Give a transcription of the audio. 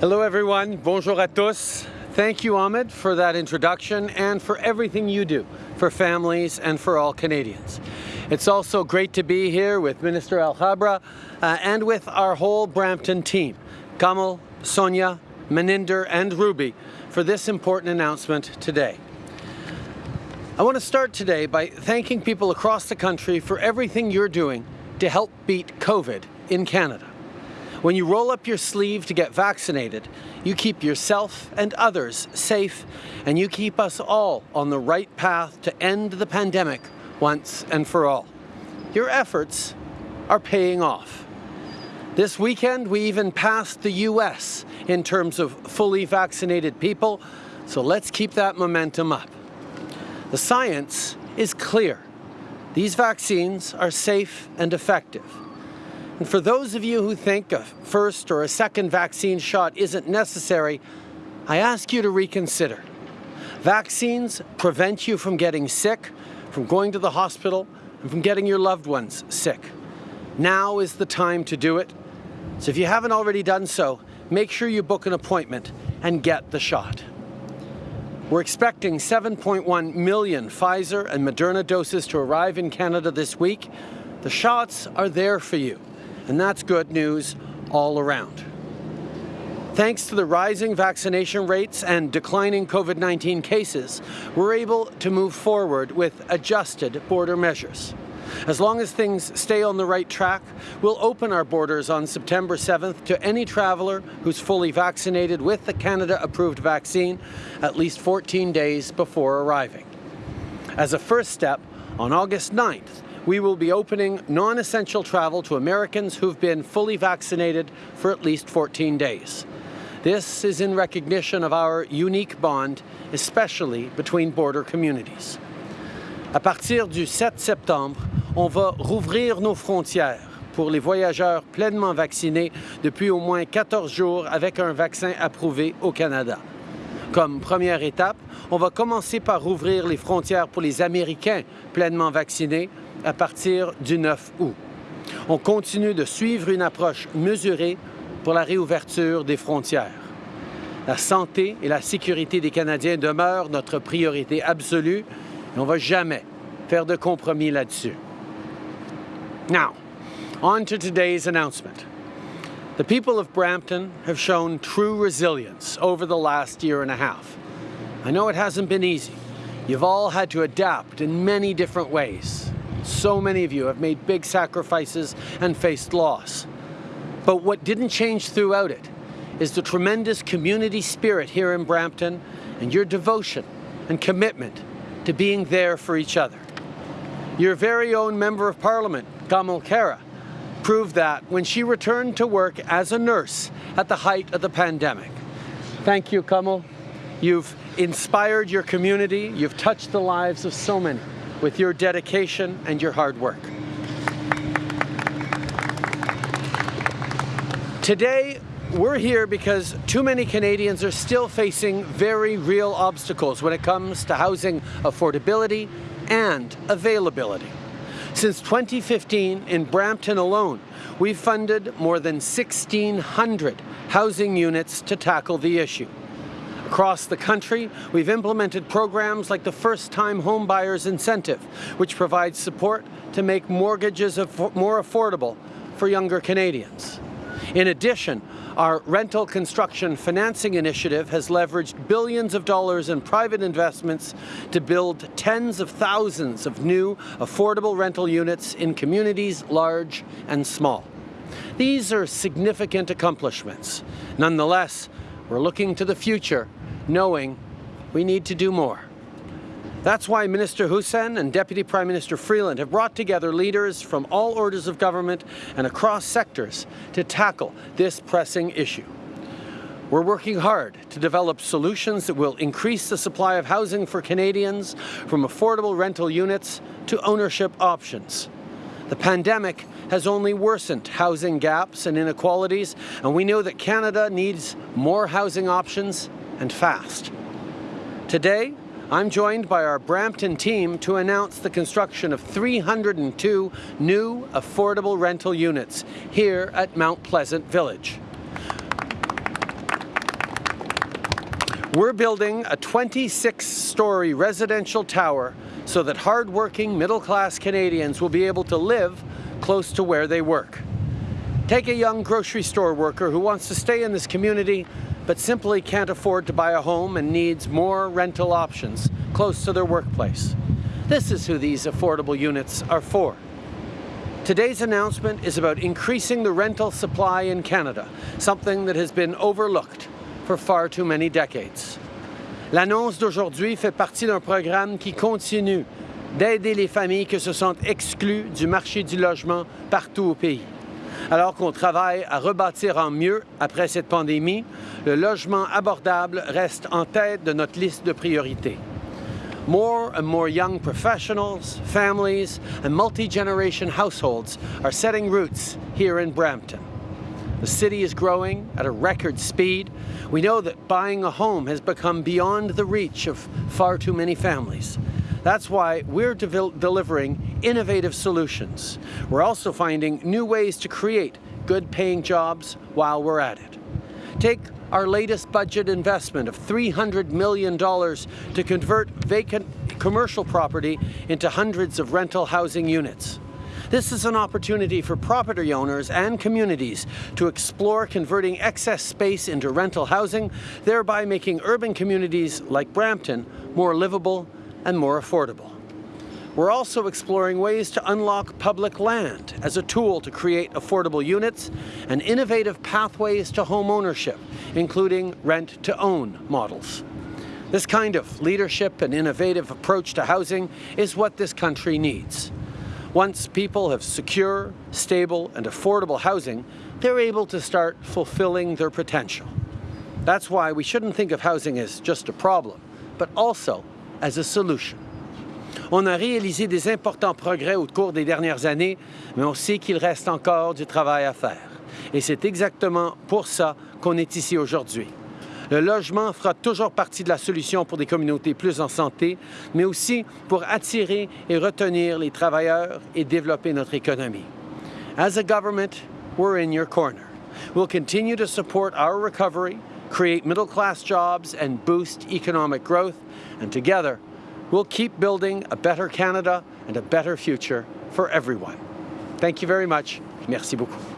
Hello everyone, bonjour à tous. Thank you Ahmed for that introduction and for everything you do for families and for all Canadians. It's also great to be here with Minister Alghabra uh, and with our whole Brampton team, Kamal, Sonia, Maninder and Ruby for this important announcement today. I want to start today by thanking people across the country for everything you're doing to help beat COVID in Canada. When you roll up your sleeve to get vaccinated, you keep yourself and others safe and you keep us all on the right path to end the pandemic once and for all. Your efforts are paying off. This weekend, we even passed the US in terms of fully vaccinated people, so let's keep that momentum up. The science is clear. These vaccines are safe and effective. And for those of you who think a first or a second vaccine shot isn't necessary, I ask you to reconsider. Vaccines prevent you from getting sick, from going to the hospital, and from getting your loved ones sick. Now is the time to do it. So if you haven't already done so, make sure you book an appointment and get the shot. We're expecting 7.1 million Pfizer and Moderna doses to arrive in Canada this week. The shots are there for you, and that's good news all around. Thanks to the rising vaccination rates and declining COVID-19 cases, we're able to move forward with adjusted border measures. As long as things stay on the right track, we'll open our borders on September 7th to any traveller who's fully vaccinated with the Canada-approved vaccine at least 14 days before arriving. As a first step, on August 9th, we will be opening non-essential travel to Americans who've been fully vaccinated for at least 14 days. This is in recognition of our unique bond, especially between border communities. À partir du 7 septembre, on va rouvrir nos frontières pour les voyageurs pleinement vaccinés depuis au moins 14 jours avec un vaccin approuvé au Canada. Comme première étape, on va commencer par rouvrir les frontières pour les Américains pleinement vaccinés à partir du 9 août. On continue de suivre une approche mesurée pour la réouverture des frontières. La santé et la sécurité des Canadiens demeurent notre priorité absolue et on ne va jamais faire de compromis là-dessus. Now, on to today's announcement. The people of Brampton have shown true resilience over the last year and a half. I know it hasn't been easy. You've all had to adapt in many different ways. So many of you have made big sacrifices and faced loss. But what didn't change throughout it is the tremendous community spirit here in Brampton and your devotion and commitment to being there for each other. Your very own Member of Parliament, Kamal Khera, proved that when she returned to work as a nurse at the height of the pandemic. Thank you, Kamal. You've inspired your community, you've touched the lives of so many with your dedication and your hard work. Today, we're here because too many Canadians are still facing very real obstacles when it comes to housing affordability and availability. Since 2015, in Brampton alone, we've funded more than 1,600 housing units to tackle the issue. Across the country, we've implemented programs like the First Time Home Buyers Incentive, which provides support to make mortgages more affordable for younger Canadians. In addition, our rental construction financing initiative has leveraged billions of dollars in private investments to build tens of thousands of new affordable rental units in communities large and small. These are significant accomplishments. Nonetheless, we're looking to the future, knowing we need to do more. That's why Minister Hussen and Deputy Prime Minister Freeland have brought together leaders from all orders of government and across sectors to tackle this pressing issue. We're working hard to develop solutions that will increase the supply of housing for Canadians from affordable rental units to ownership options. The pandemic has only worsened housing gaps and inequalities, and we know that Canada needs more housing options and fast. Today, I'm joined by our Brampton team to announce the construction of 302 new affordable rental units here at Mount Pleasant Village. We're building a 26-story residential tower so that hard-working middle-class Canadians will be able to live close to where they work. Take a young grocery store worker who wants to stay in this community but simply can't afford to buy a home and needs more rental options close to their workplace. This is who these affordable units are for. Today's announcement is about increasing the rental supply in Canada, something that has been overlooked for far too many decades. L'annonce d'aujourd'hui fait partie d'un programme qui continue d'aider les familles qui se sentent exclues du marché du logement partout au pays. Alors qu'on travaille à rebâtir en mieux après cette pandémie, le logement abordable reste en tête de notre liste de priorités. More and more young professionals, families, and multi-generation households are setting roots here in Brampton. The city is growing at a record speed. We know that buying a home has become beyond the reach of far too many families. That's why we're de delivering innovative solutions. We're also finding new ways to create good paying jobs while we're at it. Take our latest budget investment of $300 million to convert vacant commercial property into hundreds of rental housing units. This is an opportunity for property owners and communities to explore converting excess space into rental housing, thereby making urban communities like Brampton more livable and more affordable. We're also exploring ways to unlock public land as a tool to create affordable units and innovative pathways to home ownership, including rent-to-own models. This kind of leadership and innovative approach to housing is what this country needs. Once people have secure, stable and affordable housing, they're able to start fulfilling their potential. That's why we shouldn't think of housing as just a problem, but also as a solution. On a réalisé des importants progrès au cours des dernières années, mais on sait qu'il reste encore du travail à faire. Et c'est exactement pour ça qu'on est ici aujourd'hui. Le logement fera toujours partie de la solution pour des communautés plus en santé, mais aussi pour attirer et retenir les travailleurs et développer notre économie. As a government, we're in your corner. We'll continue to support our recovery, create middle-class jobs, and boost economic growth, and together, we'll keep building a better Canada and a better future for everyone. Thank you very much. Merci beaucoup.